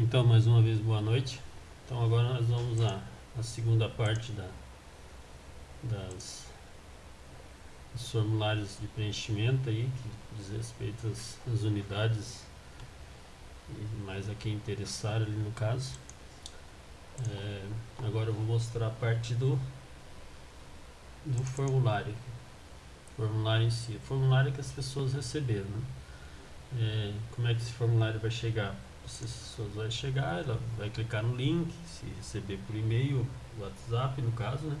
Então, mais uma vez, boa noite. Então, agora nós vamos à, à segunda parte da, das, dos formulários de preenchimento aí, que diz respeito às, às unidades e mais a quem interessar ali no caso. É, agora eu vou mostrar a parte do, do formulário. Formulário em si. Formulário que as pessoas receberam. Né? É, como é que esse formulário vai chegar? Pessoas vai chegar, ela vai clicar no link, se receber por e-mail, WhatsApp no caso, né?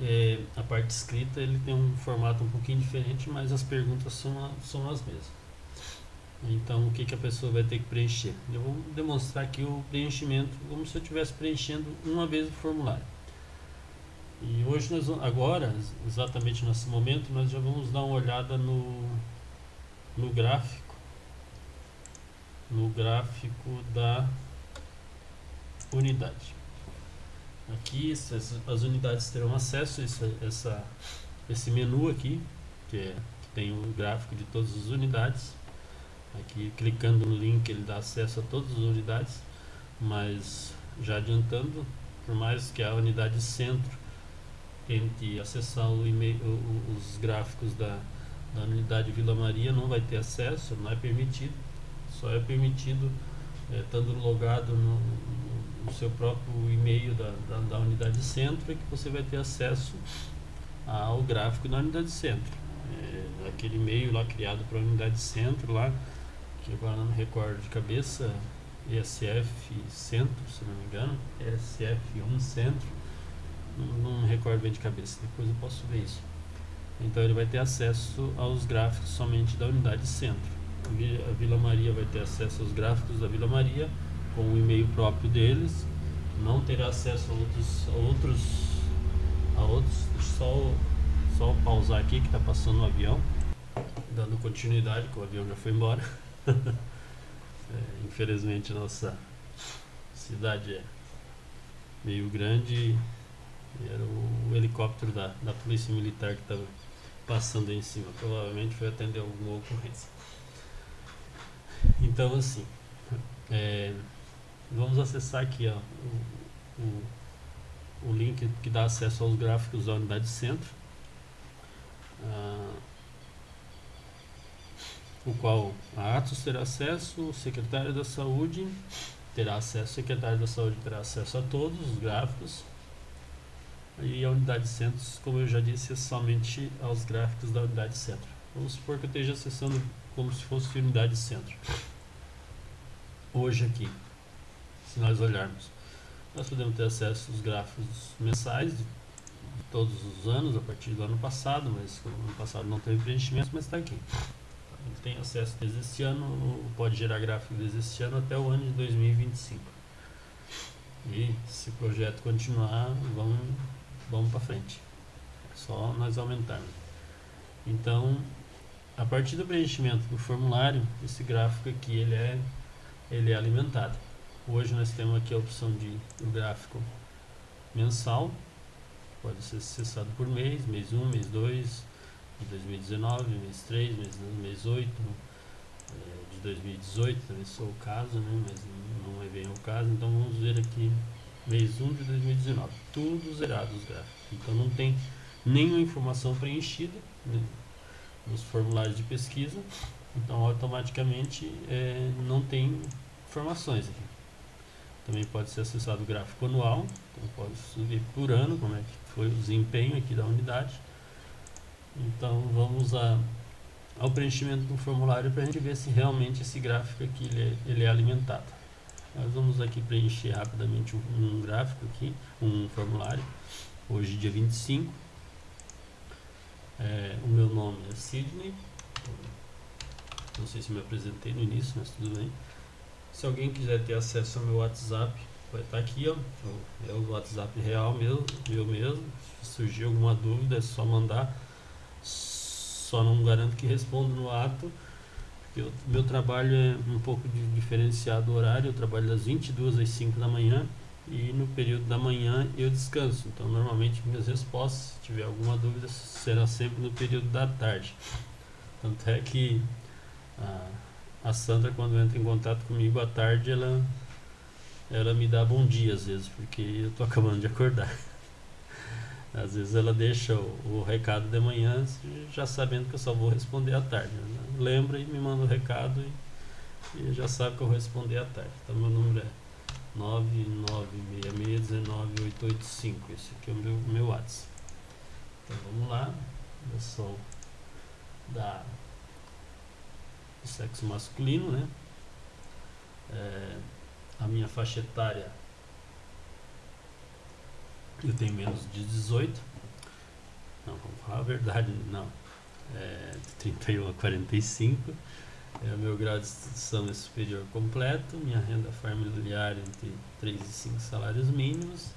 É, a parte escrita ele tem um formato um pouquinho diferente, mas as perguntas são, são as mesmas. Então, o que, que a pessoa vai ter que preencher? Eu vou demonstrar aqui o preenchimento, como se eu estivesse preenchendo uma vez o formulário. E hoje, nós, agora, exatamente nesse momento, nós já vamos dar uma olhada no, no gráfico, no gráfico da unidade. Aqui as unidades terão acesso a essa, essa, esse menu aqui, que, é, que tem o gráfico de todas as unidades. Aqui clicando no link ele dá acesso a todas as unidades, mas já adiantando, por mais que a unidade centro tente acessar o e-mail, os gráficos da, da unidade Vila Maria, não vai ter acesso, não é permitido. Só é permitido é, estando logado no, no seu próprio e-mail da, da, da, unidade centro, é que você vai ter acesso ao gráfico da unidade centro. É, aquele e-mail lá criado para a unidade centro, lá, que agora não me recordo de cabeça, ESF Centro, se não me engano, ESF1 Centro não, não me recordo bem de cabeça, depois eu posso ver isso. Então ele vai ter acesso aos gráficos somente da unidade centro. A Vila Maria vai ter acesso aos gráficos da Vila Maria com o e-mail próprio deles. Não terá acesso a outros, a outros, a outros. Só, só pausar aqui que está passando o um avião, dando continuidade, que o avião já foi embora. é, infelizmente nossa cidade é meio grande era o helicóptero da, da polícia militar que estava passando em cima. Provavelmente foi atender alguma ocorrência. Então assim, é, vamos acessar aqui ó, o, o, o, link que dá acesso aos gráficos da unidade centro. Ah, o qual a Atos terá acesso, o secretário da saúde terá acesso, o secretário da saúde terá acesso a todos os gráficos, e a unidade centros, como eu já disse, é somente aos gráficos da unidade centro. Vamos supor que eu esteja acessando como se fosse unidade centro. Hoje aqui, se nós olharmos, nós podemos ter acesso aos gráficos mensais de todos os anos, a partir do ano passado, mas o ano passado não teve preenchimento, mas está aqui. Ele tem acesso desde este ano, pode gerar gráfico desde este ano até o ano de 2025. E se o projeto continuar, vamos vamos para frente. Só nós aumentarmos. Então, a partir do preenchimento do formulário, esse gráfico aqui ele é, ele é alimentado. Hoje nós temos aqui a opção de o gráfico mensal, pode ser acessado por mês, mês 1, mês 2, de 2019, mês 3, mês, mês 8, é, de 2018 também sou o caso, né, mas não é bem o caso, então vamos ver aqui mês 1 de 2019. Tudo zerado os gráficos. Então não tem nenhuma informação preenchida né, nos formulários de pesquisa. Então automaticamente é, não tem informações aqui. Também pode ser acessado o gráfico anual. Então pode subir por ano como é que foi o desempenho aqui da unidade. Então vamos a, ao preenchimento do formulário para a gente ver se realmente esse gráfico aqui ele é, ele é alimentado. Nós vamos aqui preencher rapidamente um, um gráfico aqui, um formulário. Hoje dia 25. É, o meu nome é Sidney. Não sei se me apresentei no início, mas tudo bem. Se alguém quiser ter acesso ao meu WhatsApp, vai estar aqui, ó. É o WhatsApp real meu, meu mesmo. Se surgir alguma dúvida, é só mandar. Só não garanto que respondo no ato eu, meu trabalho é um pouco diferenciado horário, eu trabalho das 22 às 5 da manhã e no período da manhã eu descanso. Então, normalmente minhas respostas, se tiver alguma dúvida, será sempre no período da tarde. Tanto é que ah, a Sandra quando entra em contato comigo à tarde, ela ela me dá bom dia às vezes, porque eu tô acabando de acordar. Às vezes ela deixa o, o recado de manhã, já sabendo que eu só vou responder à tarde. Né? Lembra e me manda o recado e, e já sabe que eu vou responder à tarde. Então meu número é 996619885. Esse aqui é o meu, meu WhatsApp. Então vamos lá. Eu sou da do sexo masculino, né? É, a minha faixa etária eu tenho menos de 18. Não, vamos falar a verdade, não. É, de 31 a 45. É, o meu grau de instrução é superior completo. Minha renda familiar entre 3 e 5 salários mínimos.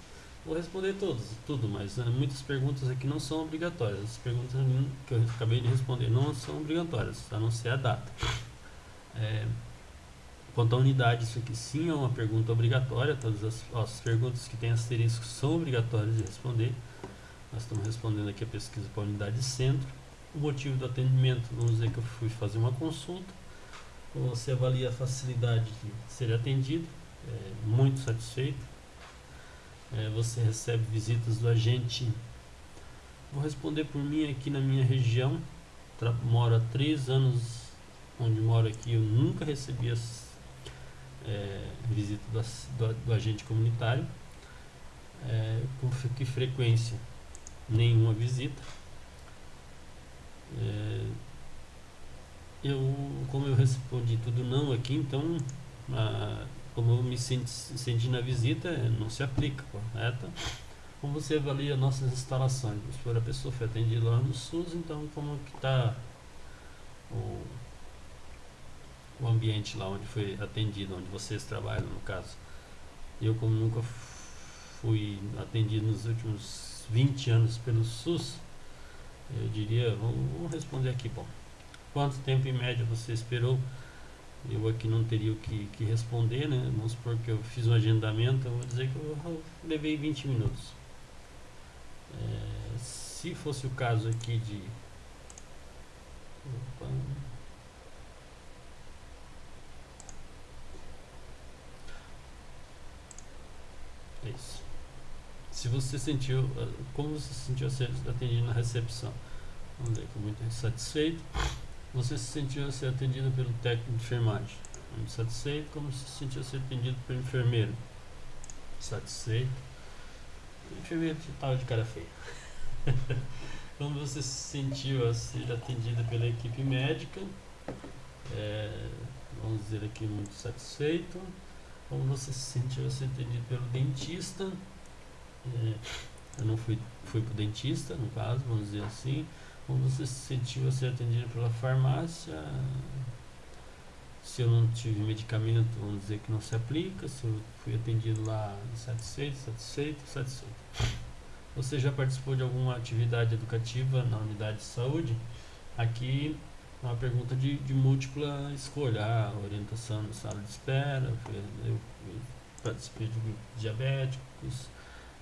Vou responder todos, tudo, mas né, muitas perguntas aqui não são obrigatórias. As perguntas que eu acabei de responder não são obrigatórias, a não ser a data. É, quanto à unidade, isso aqui sim é uma pergunta obrigatória. Todas as, as perguntas que têm asterisco são obrigatórias de responder. Nós estamos respondendo aqui a pesquisa para a unidade de centro. O motivo do atendimento, vamos dizer que eu fui fazer uma consulta. Você avalia a facilidade de ser atendido, é, muito satisfeito é, você recebe visitas do agente. Vou responder por mim aqui na minha região. Moro há três anos onde moro aqui. Eu nunca recebi as, é, visita do, do, do, agente comunitário. É, com que frequência? Nenhuma visita. É, eu, como eu respondi tudo não aqui, então a, como eu me senti, senti na visita, não se aplica, correto? Como você avalia nossas instalações? Se for a pessoa foi atendida lá no SUS, então como que está o, o ambiente lá onde foi atendido, onde vocês trabalham no caso? Eu como nunca fui atendido nos últimos 20 anos pelo SUS, eu diria, vamos responder aqui, bom. Quanto tempo em média você esperou eu aqui não teria o que, que responder, né? Vamos supor que eu fiz um agendamento, eu vou dizer que eu, levei 20 minutos. É, se fosse o caso aqui de. Opa. É isso. Se você sentiu. Como você se sentiu atendido na recepção? Vamos ver, muito satisfeito. Você se sentiu ser atendido pelo técnico de enfermagem? Muito satisfeito. Como se sentiu ser atendido pelo enfermeiro? Satisfeito. O enfermeiro estava de cara feia. Como você se sentiu a ser atendido pela equipe médica? É, vamos dizer aqui, muito satisfeito. Como você se sentiu a ser atendido pelo dentista? É, eu não fui, fui para o dentista, no caso, vamos dizer assim. Como você se sentiu a ser atendido pela farmácia? Se eu não tive medicamento, vamos dizer que não se aplica. Se eu fui atendido lá satisfeito, satisfeito, satisfeito. Você já participou de alguma atividade educativa na unidade de saúde? Aqui uma pergunta de, de múltipla escolha, ah, orientação na sala de espera, eu, participei de grupos diabéticos,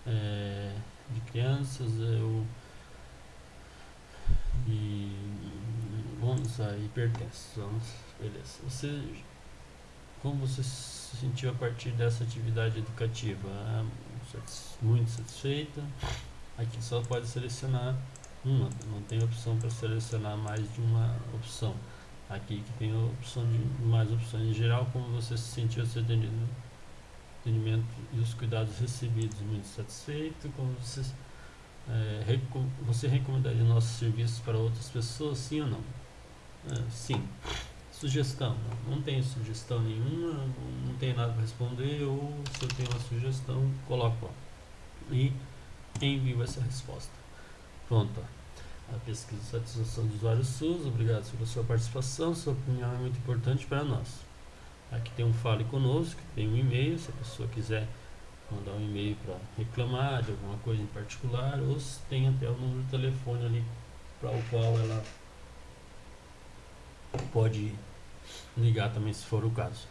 é, de crianças, eu e vamos a hipertensão. Beleza. Você, como você se sentiu a partir dessa atividade educativa? Ah, muito satisfeita. Aqui só pode selecionar uma, não tem opção para selecionar mais de uma opção. Aqui que tem opção de mais opções em geral, como você se sentiu seu atendimento e os cuidados recebidos, muito satisfeito, como você é, recom você recomendaria nossos serviços para outras pessoas, sim ou não? É, sim. Sugestão, não, não sugestão nenhuma, não tenho nada para responder, ou se eu tenho uma sugestão, coloco. E envio essa resposta. Pronto. A pesquisa de satisfação do usuário SUS, obrigado pela sua participação, sua opinião é muito importante para nós. Aqui tem um Fale Conosco, tem um e-mail, se a pessoa quiser mandar um e-mail para reclamar de alguma coisa em particular, ou tem até o número de telefone ali para o qual ela pode ligar também se for o caso.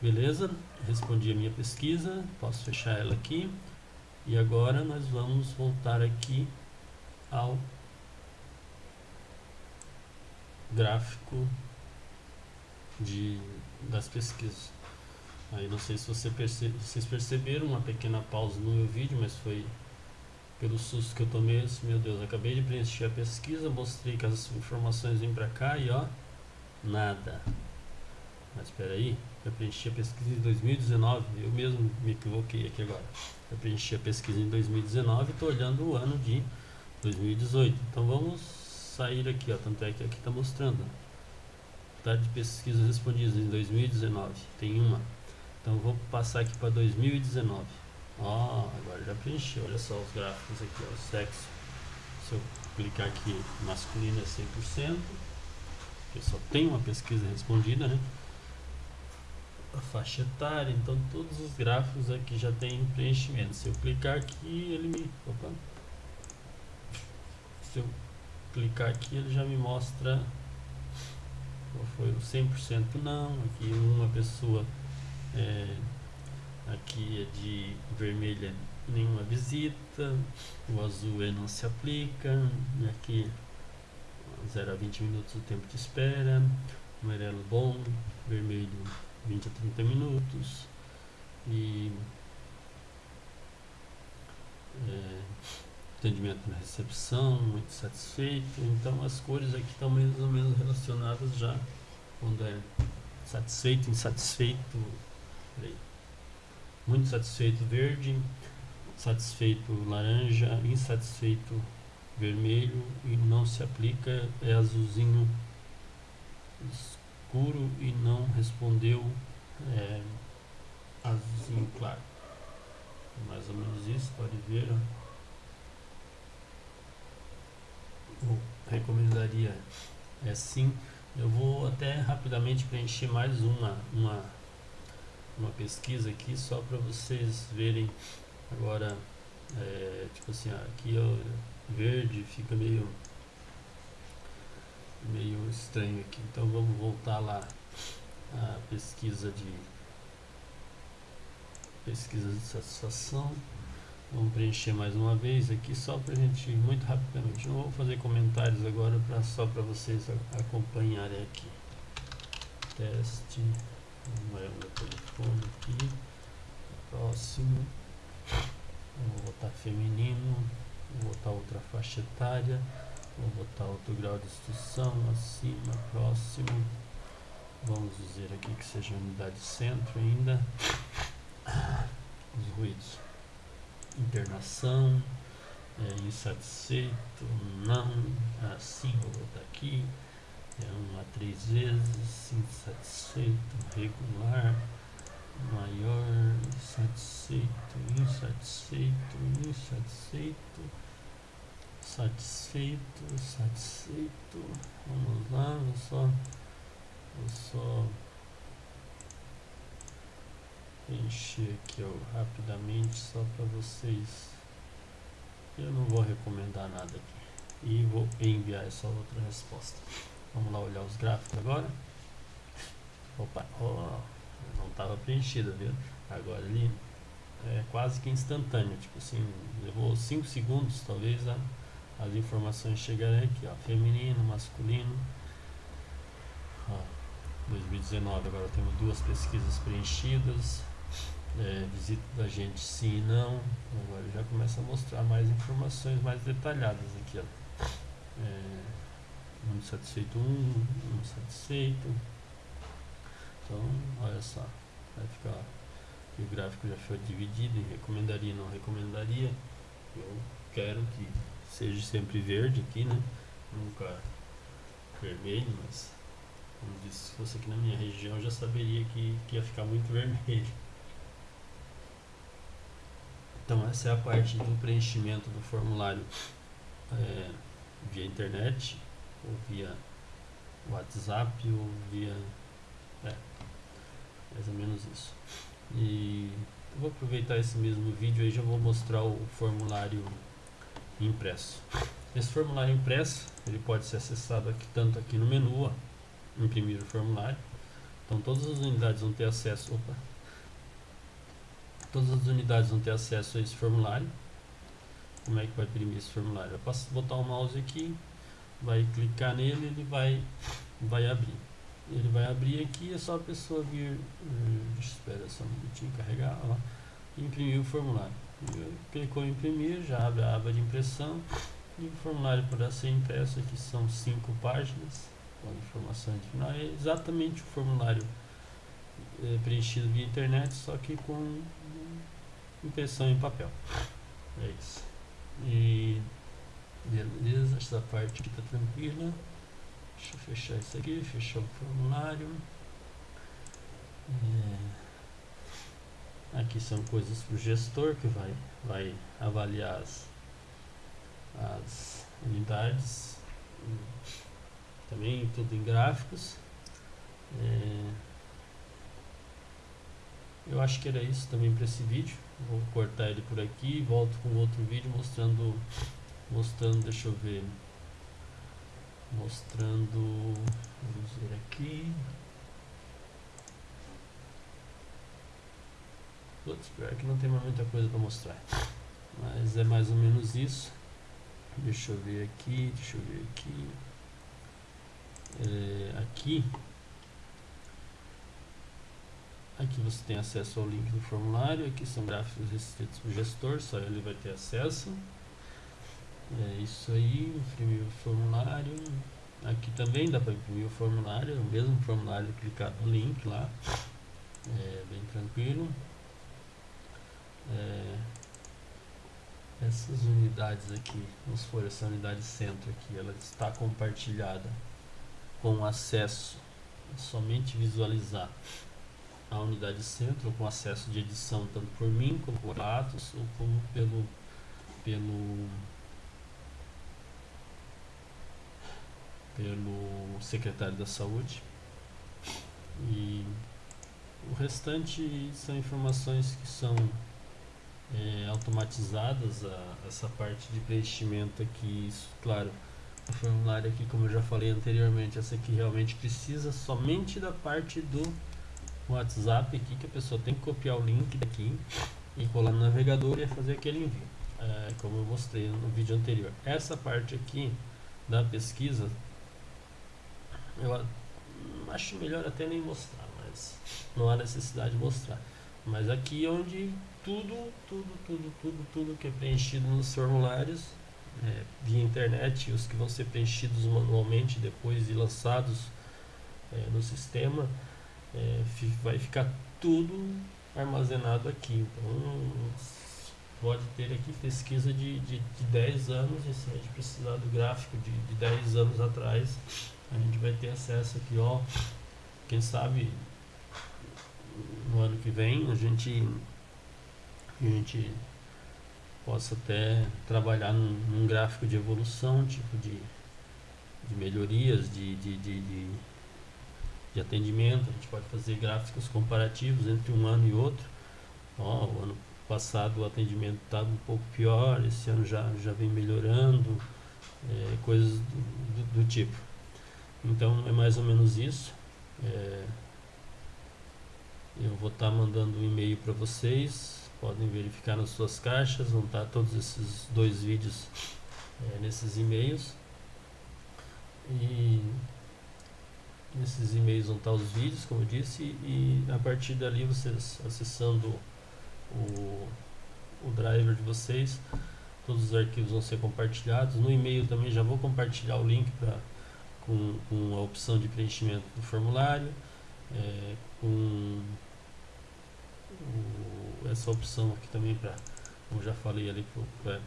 Beleza? Respondi a minha pesquisa, posso fechar ela aqui. E agora nós vamos voltar aqui ao gráfico de, das pesquisas. Aí não sei se você perce, vocês perceberam uma pequena pausa no meu vídeo, mas foi pelo susto que eu tomei. Meu Deus, acabei de preencher a pesquisa, mostrei que as informações vêm para cá e ó, nada. Mas espera aí, eu preenchi a pesquisa em 2019, eu mesmo me equivoquei aqui agora. Eu preenchi a pesquisa em 2019 e estou olhando o ano de 2018. Então vamos sair aqui, ó, tanto é que aqui está mostrando. Tá de pesquisas respondidas em 2019, tem uma. Então vou passar aqui para 2019. Ó, agora já preenchi, olha só os gráficos aqui, ó, o sexo. Se eu clicar aqui, masculino é 100%, porque só tem uma pesquisa respondida, né? A faixa etária, então todos os gráficos aqui já tem preenchimento. Se eu clicar aqui, ele me... Opa! Se eu clicar aqui, ele já me mostra qual foi o 100% não, aqui uma pessoa é, aqui é de vermelha nenhuma visita, o azul é não se aplica, e aqui 0 a 20 minutos o tempo de espera, amarelo bom, vermelho 20 a 30 minutos. E é, atendimento na recepção, muito satisfeito, então as cores aqui estão mais ou menos relacionadas já quando é satisfeito, insatisfeito, muito satisfeito verde, satisfeito laranja, insatisfeito vermelho e não se aplica é azulzinho escuro e não respondeu é, azulzinho claro. Mais ou menos isso, pode ver. Recomendaria é sim. Eu vou até rapidamente preencher mais uma, uma, uma pesquisa aqui só para vocês verem agora é, tipo assim aqui eu verde fica meio meio estranho aqui então vamos voltar lá a pesquisa de pesquisa de satisfação vamos preencher mais uma vez aqui só para a gente muito rapidamente. Não vou fazer comentários agora só para vocês acompanharem aqui. Teste. Vai o meu telefone aqui. Próximo. Vou botar feminino. Vou botar outra faixa etária, vou botar outro grau de instrução, acima, próximo, vamos dizer aqui que seja unidade centro ainda, os ruídos, internação, é, insatisfeito, não, assim, vou botar aqui, é um a três vezes, insatisfeito, regular, maior, insatisfeito, insatisfeito, insatisfeito, satisfeito, satisfeito. Vamos lá, vou só, vou só encher aqui ó, rapidamente só para vocês. Eu não vou recomendar nada aqui e vou enviar essa outra resposta. Vamos lá olhar os gráficos agora. Opa, oh, não estava preenchida, viu? Agora ali é quase que instantâneo, tipo assim, levou 5 segundos talvez a as informações chegarem aqui, ó, feminino, masculino. Ó, 2019 agora temos duas pesquisas preenchidas. É, visita da gente sim não. Agora já começa a mostrar mais informações mais detalhadas aqui, ó. É, muito satisfeito um, muito satisfeito. Então, olha só, vai ficar que o gráfico já foi dividido em recomendaria e não recomendaria. Eu quero que seja sempre verde aqui, né? Nunca vermelho, mas como disse, se fosse aqui na minha região já saberia que, que ia ficar muito vermelho. Então essa é a parte do preenchimento do formulário é, via internet, ou via WhatsApp, ou via... É, mais ou menos isso. E vou aproveitar esse mesmo vídeo aí já vou mostrar o formulário impresso. Esse formulário impresso, ele pode ser acessado aqui tanto aqui no menu, ó, imprimir o formulário. Então todas as unidades vão ter acesso, opa, todas as unidades vão ter acesso a esse formulário. Como é que vai imprimir esse formulário? Eu posso botar o mouse aqui, vai clicar nele, ele vai, vai abrir. ele vai abrir aqui, é só a pessoa vir, espera só um minutinho carregar, ó, imprimir o formulário. Clicou em imprimir, já abre a aba de impressão e o formulário poderá ser impresso, aqui são cinco páginas, com informação final, é exatamente o formulário é, preenchido via internet, só que com impressão em papel. É isso. E beleza, essa parte aqui está tranquila. Deixa eu fechar isso aqui, fechar o formulário. É, aqui são coisas para o gestor que vai, vai avaliar as, as unidades. Também tudo em gráficos. É, eu acho que era isso também para esse vídeo. Vou cortar ele por aqui e volto com outro vídeo mostrando, mostrando, deixa eu ver, mostrando, vamos ver aqui. Putz, pior que não tem mais muita coisa para mostrar. Mas é mais ou menos isso. Deixa eu ver aqui, deixa eu ver aqui. É, aqui Aqui você tem acesso ao link do formulário, aqui são gráficos restritos para o gestor, só ele vai ter acesso. É isso aí, imprimir o formulário. Aqui também dá para imprimir o formulário, é o mesmo formulário, clicar no link lá. É bem tranquilo. É, essas unidades aqui, vamos supor, essa unidade centro aqui, ela está compartilhada com acesso, somente visualizar a unidade centro com acesso de edição tanto por mim como por Atos ou como pelo pelo pelo secretário da saúde. E o restante são informações que são é, automatizadas a, essa parte de preenchimento aqui isso claro o formulário aqui como eu já falei anteriormente essa aqui realmente precisa somente da parte do WhatsApp aqui que a pessoa tem que copiar o link daqui e colar no navegador e fazer aquele envio, é, como eu mostrei no vídeo anterior. Essa parte aqui da pesquisa, eu acho melhor até nem mostrar, mas não há necessidade de mostrar. Mas aqui é onde tudo, tudo, tudo, tudo, tudo que é preenchido nos formulários é, via internet, os que vão ser preenchidos manualmente depois e lançados é, no sistema, é, vai ficar tudo armazenado aqui. Então pode ter aqui pesquisa de, de, de 10 anos, e se a gente precisar do gráfico de, de 10 anos atrás, a gente vai ter acesso aqui, ó. Quem sabe no ano que vem a gente, a gente possa até trabalhar num, num gráfico de evolução, tipo de, de melhorias, de, de, de, de de atendimento, a gente pode fazer gráficos comparativos entre um ano e outro. Ó, o ano passado o atendimento estava um pouco pior, esse ano já, já vem melhorando, é, coisas do, do, do, tipo. Então é mais ou menos isso. É, eu vou estar tá mandando um e-mail para vocês, podem verificar nas suas caixas, vão estar tá todos esses dois vídeos é, nesses e-mails. E Nesses e-mails vão estar os vídeos, como eu disse, e a partir dali vocês acessando o, o driver de vocês, todos os arquivos vão ser compartilhados. No e-mail também já vou compartilhar o link para com, com a opção de preenchimento do formulário, é, com o, essa opção aqui também para, como já falei ali,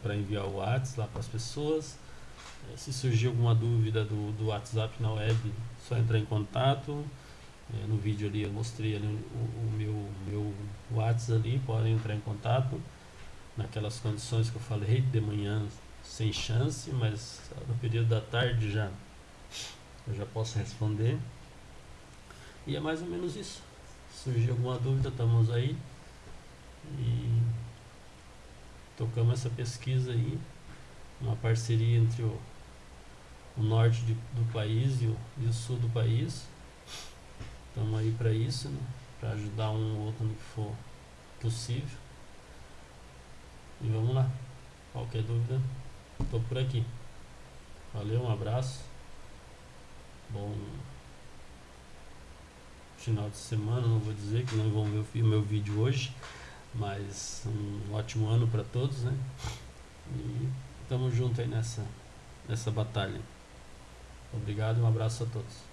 para enviar o WhatsApp lá para as pessoas. É, se surgir alguma dúvida do, do WhatsApp na web, só entrar em contato. É, no vídeo ali eu mostrei ali o, o, meu, meu WhatsApp ali, podem entrar em contato naquelas condições que eu falei, de manhã sem chance, mas no período da tarde já eu já posso responder. E é mais ou menos isso. Se surgir alguma dúvida, estamos aí. E tocamos essa pesquisa aí, uma parceria entre o o norte de, do país e o, e o, sul do país. Estamos aí para isso, né? para ajudar um ou outro no que for possível. E vamos lá. Qualquer dúvida, estou por aqui. Valeu, um abraço. Bom, final de semana, não vou dizer que não vão ver o meu vídeo hoje, mas um ótimo ano para todos, né? E estamos juntos aí nessa, nessa batalha. Obrigado e um abraço a todos.